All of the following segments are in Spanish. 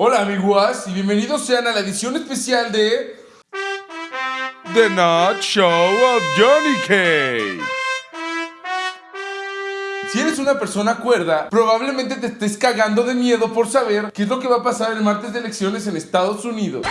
Hola amigos y bienvenidos sean a la edición especial de The Not Show of Johnny Cage. Si eres una persona cuerda, probablemente te estés cagando de miedo por saber qué es lo que va a pasar el martes de elecciones en Estados Unidos.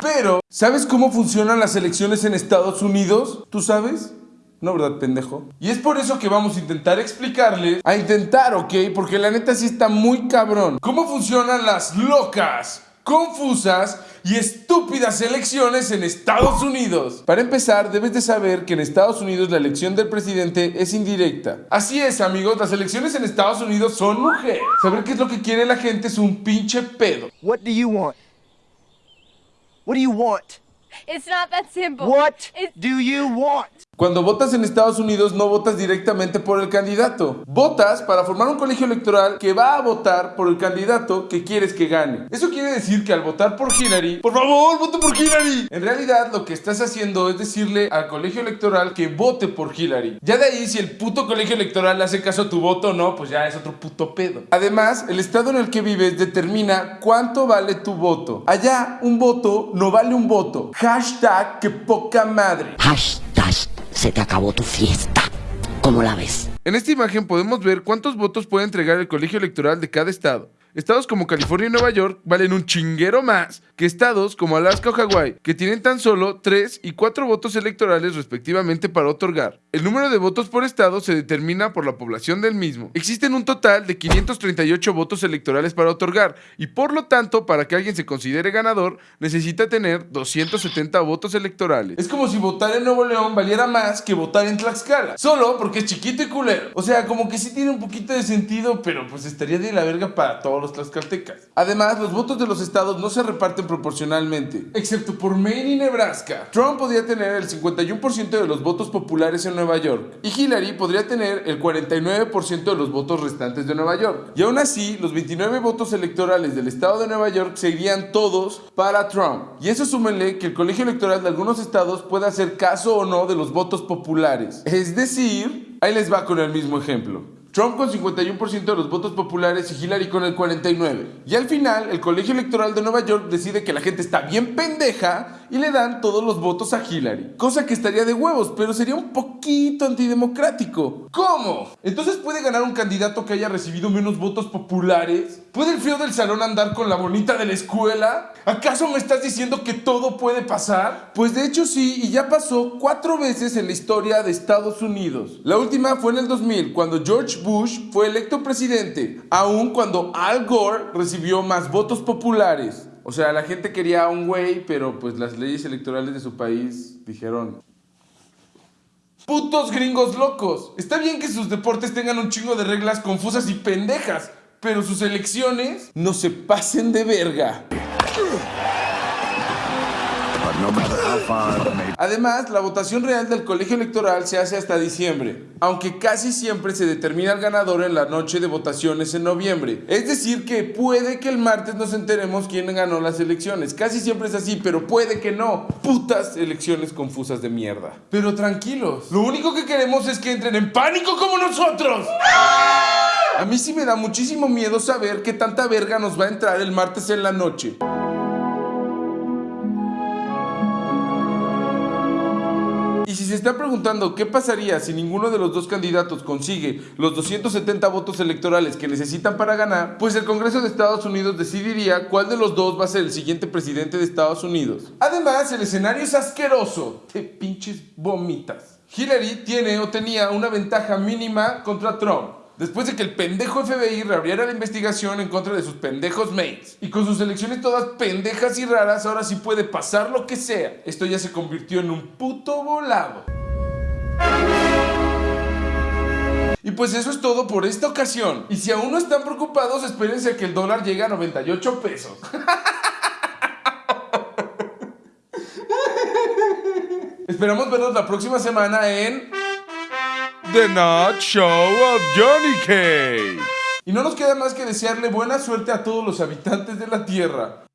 Pero, ¿sabes cómo funcionan las elecciones en Estados Unidos? ¿Tú sabes? No, ¿verdad, pendejo? Y es por eso que vamos a intentar explicarle, a intentar, ¿ok? Porque la neta sí está muy cabrón. ¿Cómo funcionan las locas, confusas y estúpidas elecciones en Estados Unidos? Para empezar, debes de saber que en Estados Unidos la elección del presidente es indirecta. Así es, amigos, las elecciones en Estados Unidos son mujeres. Saber qué es lo que quiere la gente es un pinche pedo. What do you want? What do you want? It's not that simple. What It's- do you want? Cuando votas en Estados Unidos no votas directamente por el candidato. Votas para formar un colegio electoral que va a votar por el candidato que quieres que gane. Eso quiere decir que al votar por Hillary, por favor, vote por Hillary. En realidad lo que estás haciendo es decirle al colegio electoral que vote por Hillary. Ya de ahí si el puto colegio electoral le hace caso a tu voto o no, pues ya es otro puto pedo. Además, el estado en el que vives determina cuánto vale tu voto. Allá un voto no vale un voto. Hashtag que poca madre. Hashtag, se te acabó tu fiesta. ¿Cómo la ves? En esta imagen podemos ver cuántos votos puede entregar el colegio electoral de cada estado. Estados como California y Nueva York valen un chinguero más que estados como Alaska o Hawái, que tienen tan solo 3 y 4 votos electorales respectivamente para otorgar. El número de votos por estado se determina por la población del mismo. Existen un total de 538 votos electorales para otorgar y por lo tanto para que alguien se considere ganador necesita tener 270 votos electorales. Es como si votar en Nuevo León valiera más que votar en Tlaxcala, solo porque es chiquito y culero. O sea, como que sí tiene un poquito de sentido, pero pues estaría de la verga para todos los tlaxcaltecas. Además, los votos de los estados no se reparten proporcionalmente, excepto por Maine y Nebraska. Trump podría tener el 51% de los votos populares en Nueva York y Hillary podría tener el 49% de los votos restantes de Nueva York. Y aún así, los 29 votos electorales del estado de Nueva York se irían todos para Trump. Y eso súmenle que el colegio electoral de algunos estados puede hacer caso o no de los votos populares. Es decir, ahí les va con el mismo ejemplo. Trump con 51% de los votos populares y Hillary con el 49%. Y al final, el colegio electoral de Nueva York decide que la gente está bien pendeja y le dan todos los votos a Hillary. Cosa que estaría de huevos, pero sería un poquito antidemocrático. ¿Cómo? Entonces puede ganar un candidato que haya recibido menos votos populares. ¿Puede el feo del salón andar con la bonita de la escuela? ¿Acaso me estás diciendo que todo puede pasar? Pues de hecho sí, y ya pasó cuatro veces en la historia de Estados Unidos. La última fue en el 2000, cuando George Bush fue electo presidente, aun cuando Al Gore recibió más votos populares. O sea, la gente quería a un güey, pero pues las leyes electorales de su país dijeron... Putos gringos locos. Está bien que sus deportes tengan un chingo de reglas confusas y pendejas, pero sus elecciones no se pasen de verga. Además, la votación real del colegio electoral se hace hasta diciembre, aunque casi siempre se determina el ganador en la noche de votaciones en noviembre. Es decir, que puede que el martes nos enteremos quién ganó las elecciones. Casi siempre es así, pero puede que no. Putas elecciones confusas de mierda. Pero tranquilos, lo único que queremos es que entren en pánico como nosotros. A mí sí me da muchísimo miedo saber qué tanta verga nos va a entrar el martes en la noche. Si se está preguntando qué pasaría si ninguno de los dos candidatos consigue los 270 votos electorales que necesitan para ganar, pues el Congreso de Estados Unidos decidiría cuál de los dos va a ser el siguiente presidente de Estados Unidos. Además, el escenario es asqueroso. De pinches vomitas. Hillary tiene o tenía una ventaja mínima contra Trump. Después de que el pendejo FBI reabriera la investigación en contra de sus pendejos mates. Y con sus elecciones todas pendejas y raras, ahora sí puede pasar lo que sea. Esto ya se convirtió en un puto volado. Y pues eso es todo por esta ocasión. Y si aún no están preocupados, espérense a que el dólar llegue a 98 pesos. Esperamos vernos la próxima semana en... The Not Show of Johnny Cage. Y no nos queda más que desearle buena suerte a todos los habitantes de la Tierra.